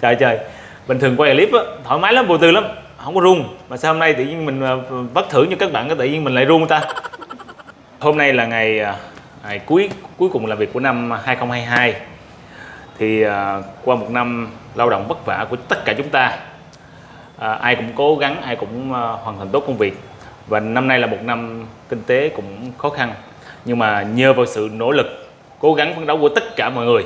trời trời. Bình thường quay clip á thoải mái lắm vô tư lắm. Không có run mà sao hôm nay tự nhiên mình à, bất thưởng cho các bạn cái tự nhiên mình lại run ta? Hôm nay là ngày à, ngày cuối cuối cùng làm việc của năm 2022 thì ờ, qua một năm lao động vất vả của tất cả chúng ta à, ai cũng cố gắng ai cũng ờ, hoàn thành tốt công việc. Và năm nay là một năm kinh tế cũng khó khăn. Nhưng mà nhờ vào sự nỗ lực cố gắng phấn đấu của tất cả mọi người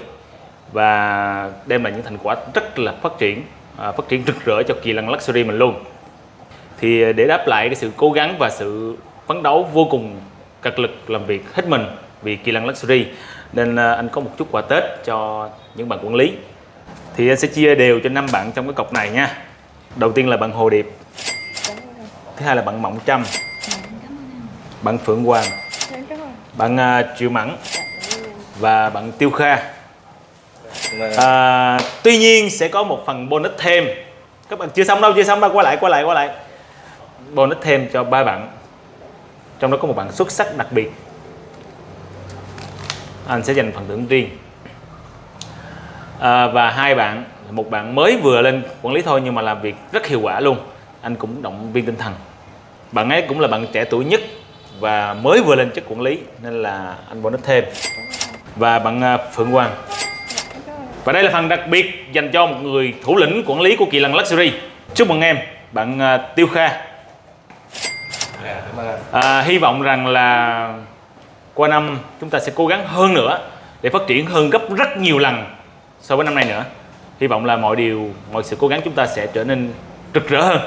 và đem lại những thành quả rất là phát triển à, phát triển rực rỡ cho kỳ lân luxury mình luôn. Thì để đáp lại cái sự cố gắng và sự phấn đấu vô cùng cật lực làm việc hết mình vì kỳ lân luxury nên à, anh có một chút quà tết cho những bạn quản lý. Thì anh sẽ chia đều cho năm bạn trong cái cọc này nha. Đầu tiên là bạn hồ điệp thứ hai là bạn mộng trâm bạn phượng hoàng bạn à, triệu mẫn và bạn tiêu kha Vâng. à, tuy nhiên sẽ có một phần bonus thêm. Các bạn chưa xong đâu chưa xong đâu quay lại quay lại quay lại. Bonus thêm cho ba bạn. Trong đó có một bạn xuất sắc đặc biệt. Anh sẽ dành phần thưởng riêng. À, và hai bạn một bạn mới vừa lên quản lý thôi nhưng mà làm việc rất hiệu quả luôn. Anh cũng động viên tinh thần. Bạn ấy cũng là bạn trẻ tuổi nhất và mới vừa lên chức quản lý nên là anh bonus thêm. Và bạn à, Phượng Hoàng và đây là phần đặc biệt dành cho một người thủ lĩnh quản lý của Kỳ Lân Luxury. Chúc mừng em bạn uh, Tiêu Kha. À, hy vọng rằng là qua năm chúng ta sẽ cố gắng hơn nữa để phát triển hơn gấp rất nhiều lần so với năm nay nữa. Hy vọng là mọi điều mọi sự cố gắng chúng ta sẽ trở nên rực rỡ hơn.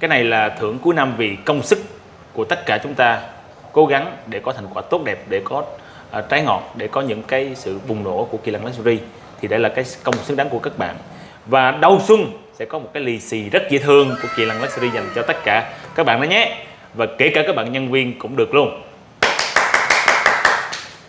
Cái này là thưởng cuối năm vì công sức của tất cả chúng ta cố gắng để có thành quả tốt đẹp để có uh, trái ngọt để có những cái sự bùng nổ của kỳ lân luxury thì đây là cái công xứng đáng của các bạn. Và đầu xuân sẽ có một cái lì xì rất dễ thương của kỳ lân luxury dành cho tất cả các bạn đó nhé. Và kể cả các bạn nhân viên cũng được luôn.